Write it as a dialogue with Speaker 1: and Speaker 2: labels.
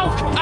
Speaker 1: out.